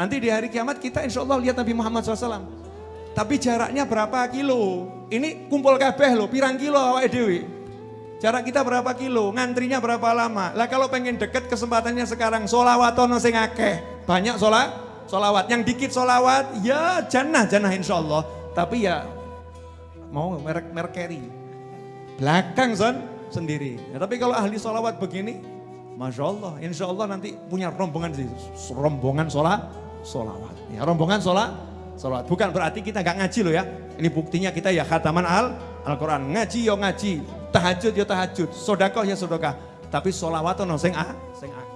Nanti di hari kiamat kita insya Allah lihat Nabi Muhammad SAW. Tapi jaraknya berapa kilo? Ini kumpul kabeh loh, pirang kilo awak dewi. Jarak kita berapa kilo? Ngantrinya berapa lama? Lah kalau pengen deket kesempatannya sekarang solawat ono sing akeh. Banyak sholat, solawat. Yang dikit solawat, ya jannah, jannah insya Allah. Tapi ya mau merek merek. Belakang son sendiri. Ya, tapi kalau ahli solawat begini, Masya Allah, insya Allah nanti punya rombongan sih, rombongan sholat, solawat. Ya, rombongan sholat, solawat. Bukan berarti kita nggak ngaji loh ya. Ini buktinya kita ya khataman al Al-Quran. Ngaji yo ngaji, tahajud yo tahajud, sodakoh ya sodakah. Tapi solawat no sing ah, sing ah.